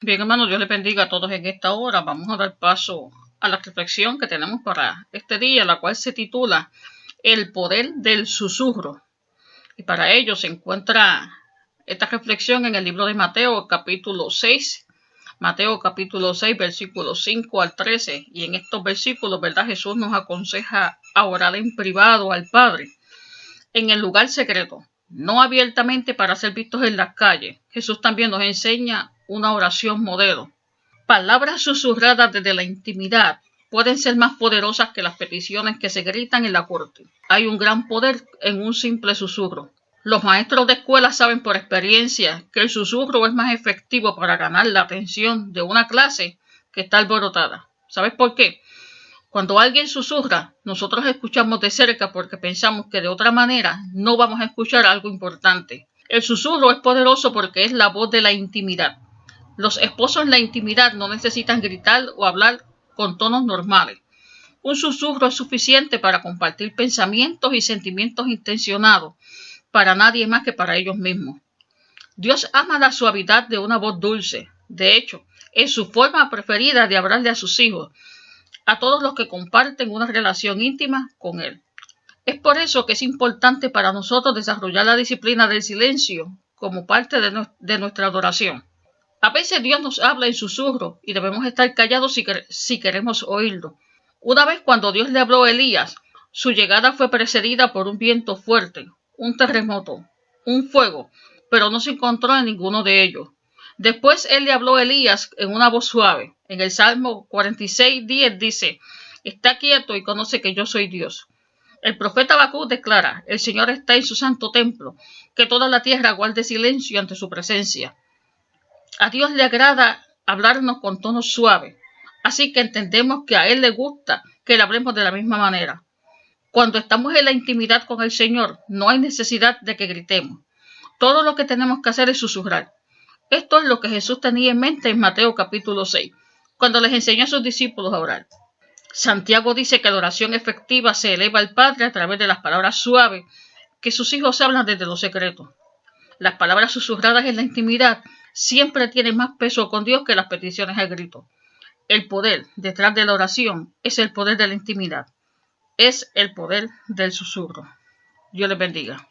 Bien, hermanos, Dios les bendiga a todos en esta hora. Vamos a dar paso a la reflexión que tenemos para este día, la cual se titula El poder del susurro. Y para ello se encuentra esta reflexión en el libro de Mateo, capítulo 6. Mateo capítulo 6, versículos 5 al 13. Y en estos versículos, ¿verdad? Jesús nos aconseja a orar en privado al Padre, en el lugar secreto, no abiertamente para ser vistos en las calles. Jesús también nos enseña una oración modelo. Palabras susurradas desde la intimidad pueden ser más poderosas que las peticiones que se gritan en la corte. Hay un gran poder en un simple susurro. Los maestros de escuela saben por experiencia que el susurro es más efectivo para ganar la atención de una clase que está alborotada. ¿Sabes por qué? Cuando alguien susurra, nosotros escuchamos de cerca porque pensamos que de otra manera no vamos a escuchar algo importante. El susurro es poderoso porque es la voz de la intimidad. Los esposos en la intimidad no necesitan gritar o hablar con tonos normales. Un susurro es suficiente para compartir pensamientos y sentimientos intencionados para nadie más que para ellos mismos. Dios ama la suavidad de una voz dulce. De hecho, es su forma preferida de hablarle a sus hijos, a todos los que comparten una relación íntima con Él. Es por eso que es importante para nosotros desarrollar la disciplina del silencio como parte de, de nuestra adoración. A veces Dios nos habla en susurro y debemos estar callados si, queremos oírlo. Una vez cuando Dios le habló a Elías, su llegada fue precedida por un viento fuerte, un terremoto, un fuego, pero no se encontró en ninguno de ellos. Después él le habló a Elías en una voz suave. En el Salmo 46, 10 dice, Está quieto y conoce que yo soy Dios. El profeta Bakú declara, El Señor está en su santo templo, que toda la tierra guarde silencio ante su presencia. A Dios le agrada hablarnos con tono suave, así que entendemos que a Él le gusta que le hablemos de la misma manera. Cuando estamos en la intimidad con el Señor, no hay necesidad de que gritemos. Todo lo que tenemos que hacer es susurrar. Esto es lo que Jesús tenía en mente en Mateo capítulo 6, cuando les enseñó a sus discípulos a orar. Santiago dice que la oración efectiva se eleva al Padre a través de las palabras suaves que sus hijos hablan desde lo secreto. Las palabras susurradas en la intimidad siempre tiene más peso con Dios que las peticiones al grito. El poder detrás de la oración es el poder de la intimidad, es el poder del susurro. Dios les bendiga.